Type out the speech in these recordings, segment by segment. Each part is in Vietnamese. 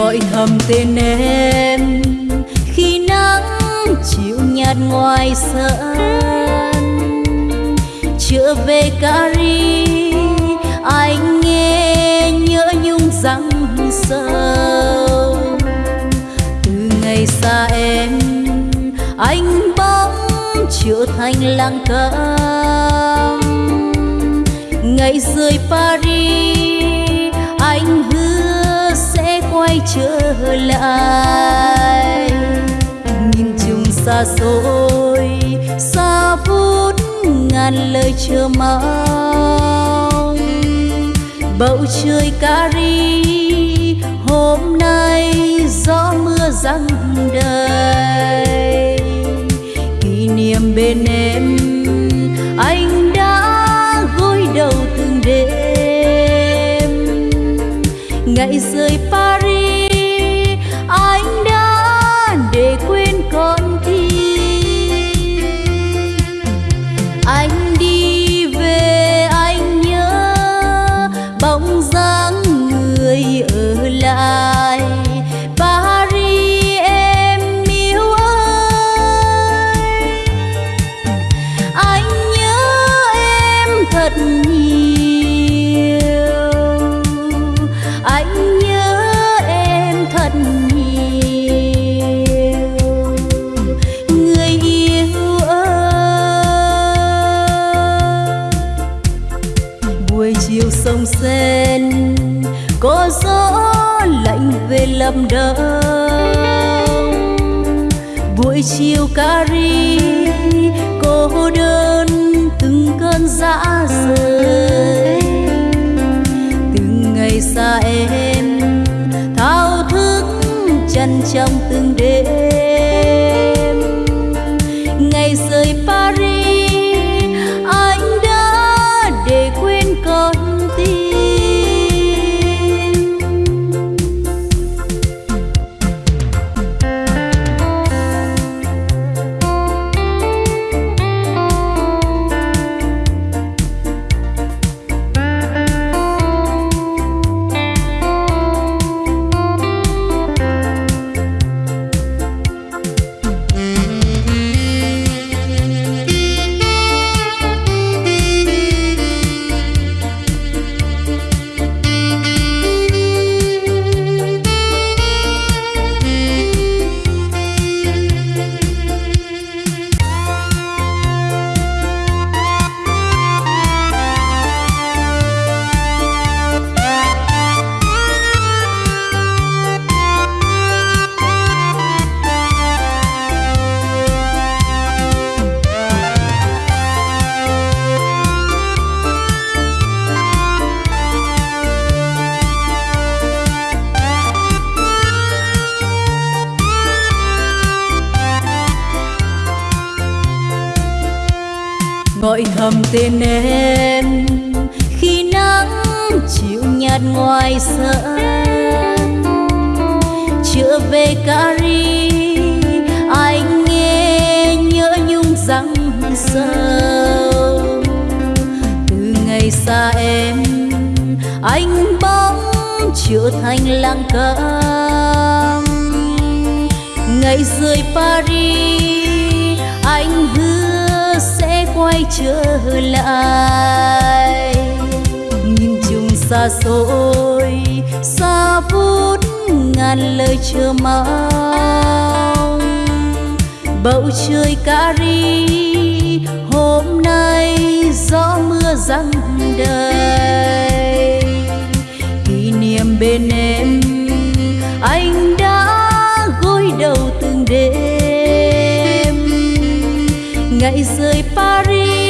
gọi thầm tên em. Khi nắng chiều nhạt ngoài sân trở về Cari anh nghe nhớ nhung răng sâu. Từ ngày xa em, anh bóng trở thành lang câm ngày rời Paris, anh hứa quay trở lại. Nhìn chung xa xôi, xa vút ngàn lời chờ mong. Bầu trời Cari, hôm nay gió mưa răng đầy. Kỷ niệm bên em, anh đã gối đầu từng đêm. Ngày rơi. Buổi chiều Cari cô đơn từng cơn dã rời. Từng ngày xa em, thao thức chân trong từng đêm. Gọi thầm tên em, khi nắng chịu nhạt ngoài sân. Trở về Cari anh nghe nhớ nhung răng sâu. Từ ngày xa em, anh bóng trở thành lang câm ngày rời Paris, anh hứa sẽ quay trở lại. Nhìn chung xa xôi, xa vút ngàn lời chờ mong. Bầu trời Cari hôm nay gió mưa răng đầy. Kỷ niệm bên em, anh đã gối đầu từng đêm ngày rời Paris.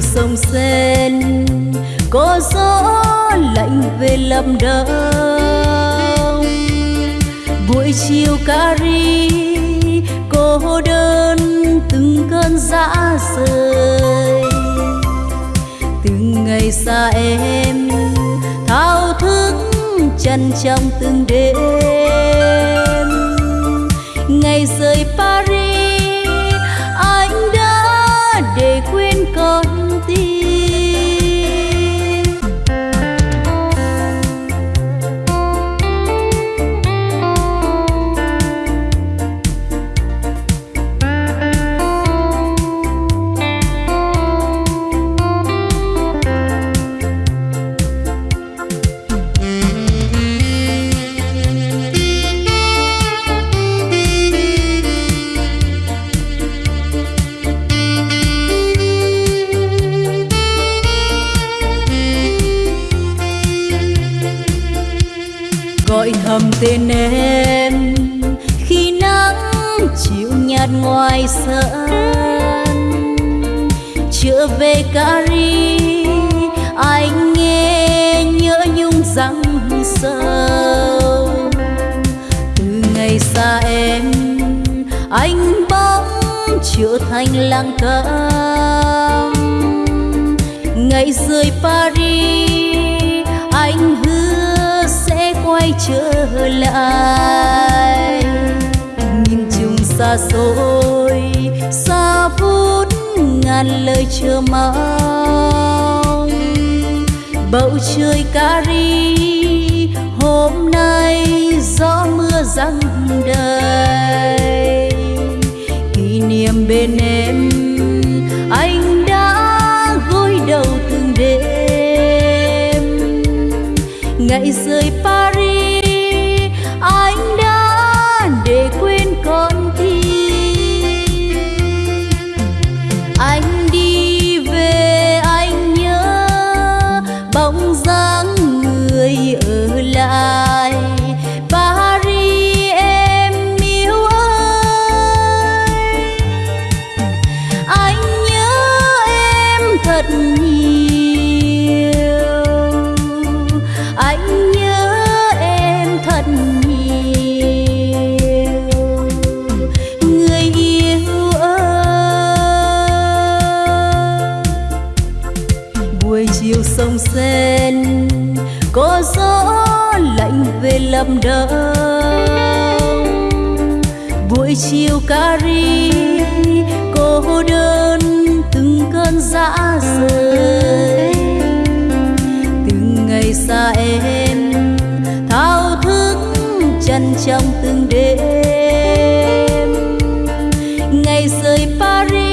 Sông sen, có gió lạnh về lâm đông buổi chiều cà ri cô đơn từng cơn dã rời. Từng ngày xa em, thao thức chân trong từng đêm. Ngày rời Paris gọi thầm tên em. Khi nắng chịu nhạt ngoài sân chưa về Cari anh nghe nhớ nhung răng sâu. Từ ngày xa em, anh bóng trở thành lang thang ngày rời Paris quay trở lại. Nhìn chung xa xôi, xa phút ngàn lời chờ mong. Bầu trời Cari, hôm nay gió mưa răng đầy. Kỷ niệm bên em, anh đã gối đầu từng đêm. Ngày rơi. Lạnh về lâm đông buổi chiều Cari cô đơn từng cơn dã rời. Từng ngày xa em, thao thức chân trong từng đêm. Ngày rời Paris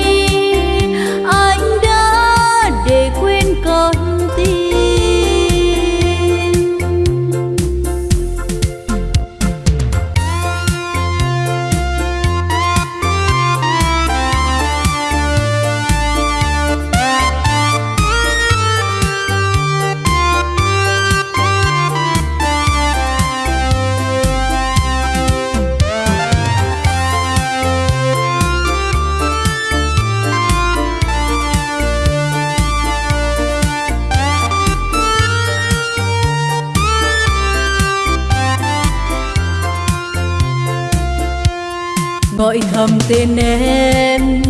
gọi thầm tên em.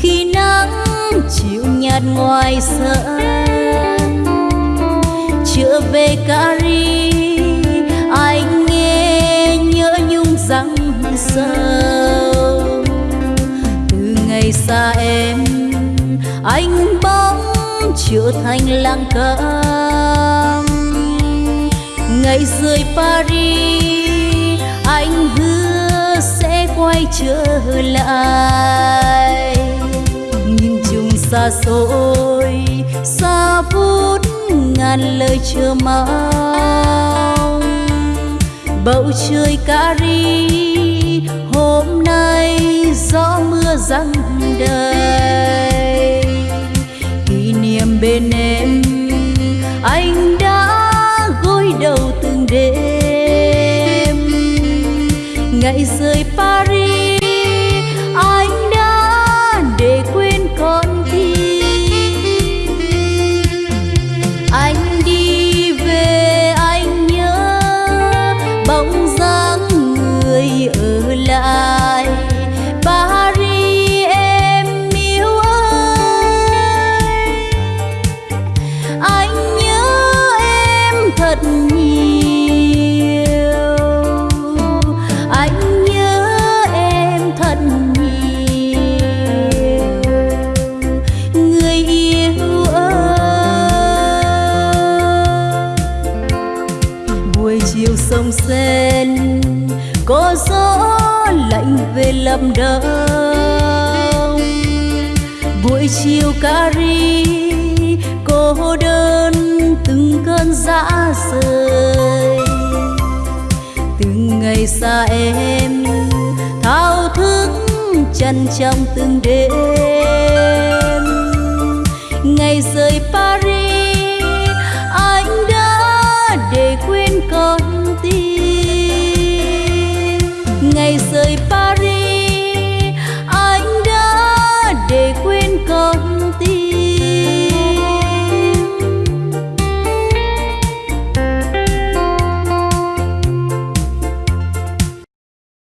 Khi nắng chiều nhạt ngoài sân, chưa về Cari anh nghe nhớ nhung răng sâu. Từ ngày xa em, anh bóng trở thành lang câm ngày rời Paris, anh hứa quay trở lại. Nhìn chung xa xôi, xa phút ngàn lời chờ mong. Bầu trời Cari hôm nay gió mưa răng đầy. Kỷ niệm bên em, anh lập đông buổi chiều cà ri cô đơn từng cơn dã rời từng ngày xa em, thao thức chân trong từng đêm ngày rời Paris.